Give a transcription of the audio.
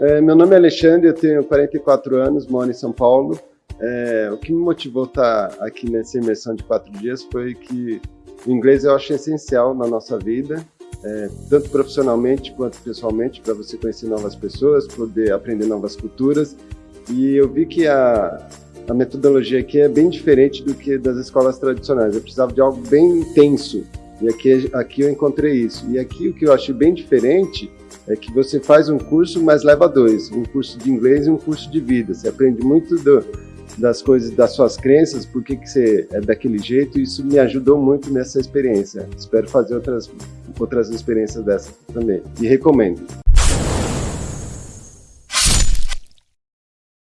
É, meu nome é Alexandre, eu tenho 44 anos, moro em São Paulo. É, o que me motivou a estar aqui nessa imersão de quatro dias foi que o inglês eu acho essencial na nossa vida, é, tanto profissionalmente quanto pessoalmente, para você conhecer novas pessoas, poder aprender novas culturas. E eu vi que a, a metodologia aqui é bem diferente do que das escolas tradicionais. Eu precisava de algo bem intenso, e aqui, aqui eu encontrei isso. E aqui o que eu achei bem diferente é que você faz um curso, mas leva dois, um curso de inglês e um curso de vida. Você aprende muito do, das coisas, das suas crenças, por que, que você é daquele jeito, isso me ajudou muito nessa experiência. Espero fazer outras, outras experiências dessas também, e recomendo.